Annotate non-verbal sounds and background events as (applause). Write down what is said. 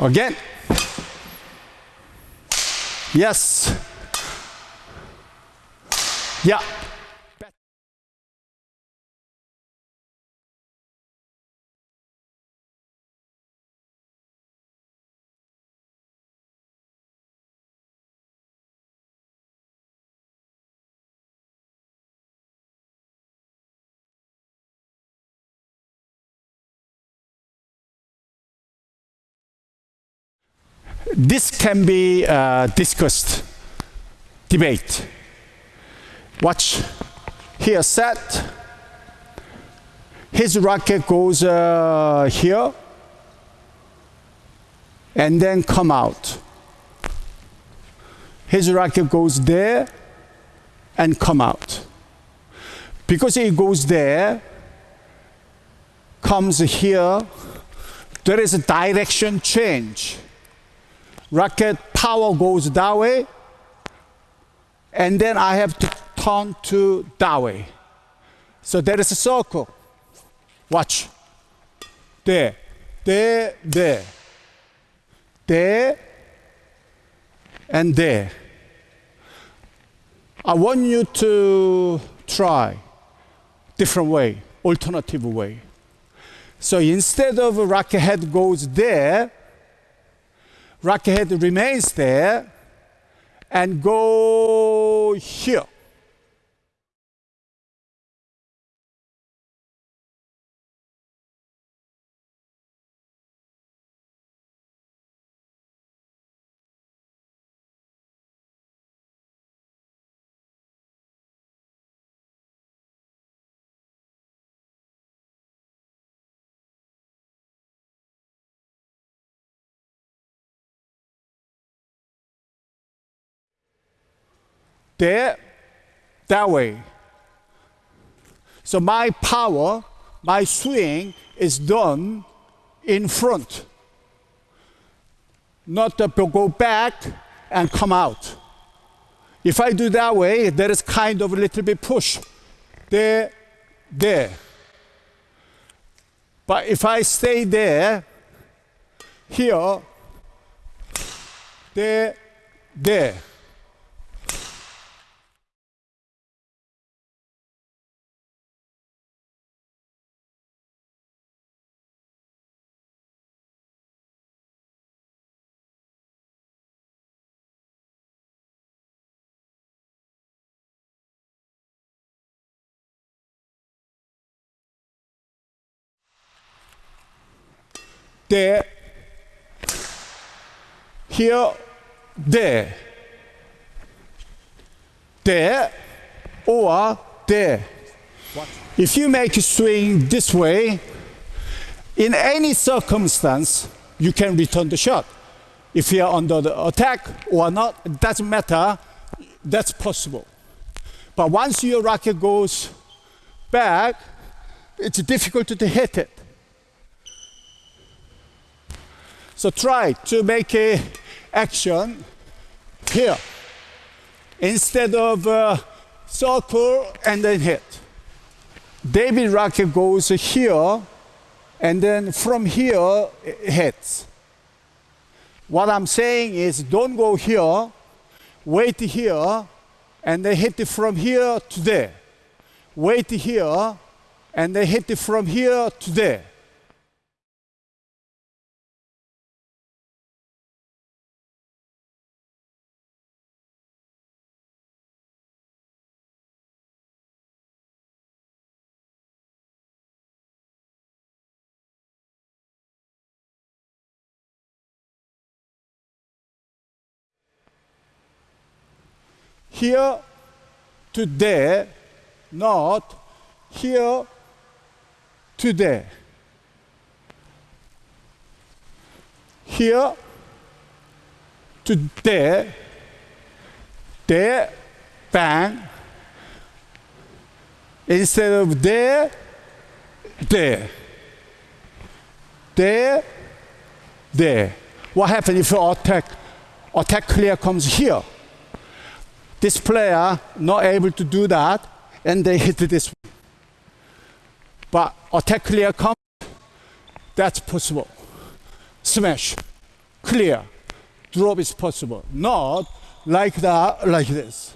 Again. Yes. Yeah. This can be uh, discussed, debate. Watch here set. His rocket goes uh, here and then come out. His rocket goes there and come out. Because it goes there, comes here, there is a direction change rocket power goes that way, and then I have to turn to that way. So there is a circle. Watch. There, there, there, there, and there. I want you to try different way, alternative way. So instead of rocket head goes there, rocket remains there and go here. There, that way. So my power, my swing is done in front, not to go back and come out. If I do that way, there is kind of a little bit push. There, there. But if I stay there, here, there, there. There, here, there, there, or there. If you make a swing this way, in any circumstance, you can return the shot. If you are under the attack or not, it doesn't matter, that's possible. But once your racket goes back, it's difficult to hit it. So try to make a action here instead of uh, circle and then hit. David Rocket goes here and then from here hits. What I'm saying is don't go here, wait here, and then hit it from here to there. Wait here, and then hit it from here to there. Here to there, not here to there. Here to there, there, bang. Instead of there, there. There, there. What happens if your attack, attack clear comes here? This player not able to do that, and they (laughs) hit this. But attack clear comes, that's possible. Smash. clear. Drop is possible. Not like that, like this.